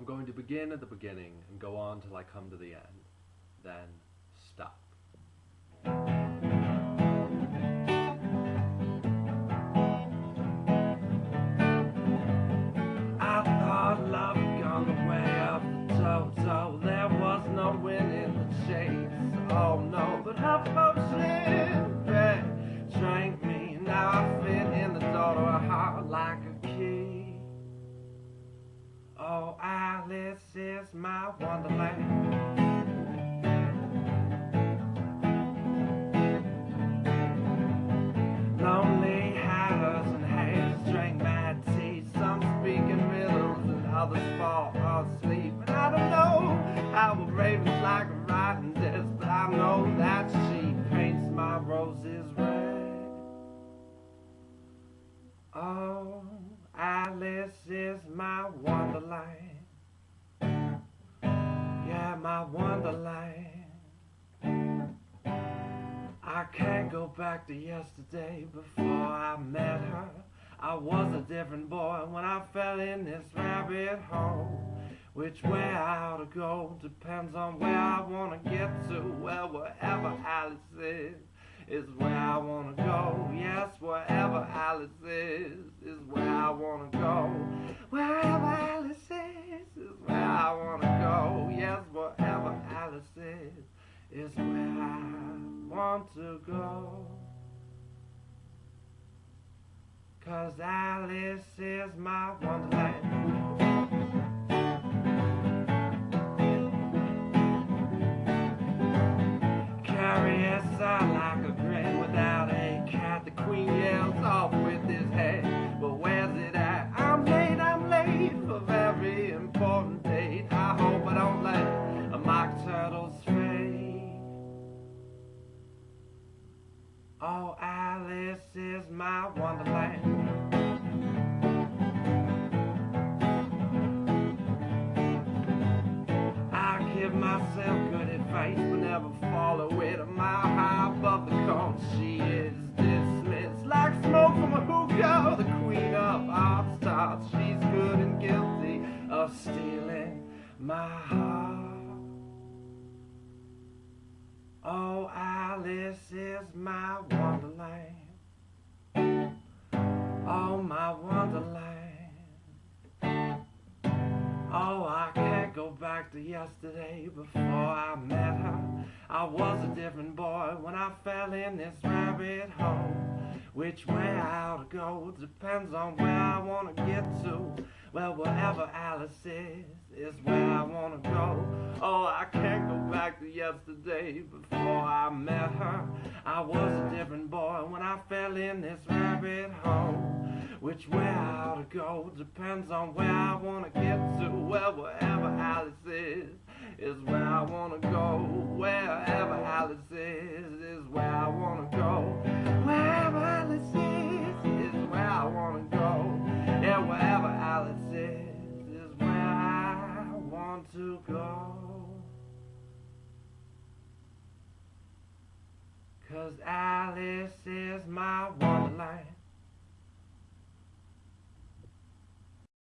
I'm going to begin at the beginning and go on till I come to the end. Then stop. I thought love gone the way of the Toto. There was no wind in the chase. Oh no, but her potion Oh, Alice is my wonderland. Lonely hatters and hags drank mad tea. Some speak in riddles and others fall asleep. And I don't know how a raven's like a writing desk, but I know that she paints my roses red. Oh, Alice is my wonderland. Yeah, my wonderland. I can't go back to yesterday before I met her. I was a different boy when I fell in this rabbit hole. Which way I ought to go depends on where I wanna get to. Well, wherever Alice is, is where I wanna go. Alice is, is where I wanna go. Wherever Alice is, is where I wanna go. Yes, wherever Alice is, is where I want to go. Cause Alice is my wonderland. Oh, Alice is my wonderland. I give myself good advice, but never follow it. A mile high above the cone, she is dismissed like smoke from a hookah. The queen of all stars, she's good and guilty of stealing my heart. Oh, Alice is my wonderland. Oh, my wonderland. Oh, I can't go back to yesterday before I met her. I was a different boy when I fell in this rabbit hole. Which way I ought to go depends on where I want to get to. Well, wherever Alice is, is where I want to go. Yesterday before I met her. I was a different boy when I fell in this rabbit hole. Which way I ought to go depends on where I want to get to. Well, wherever Alice is, is where I want to go. Wherever Alice is, is where I want to go. Wherever Alice is, is where I want to go. Yeah, wherever Alice is, is where I want to go. Cause Alice is my wonderland.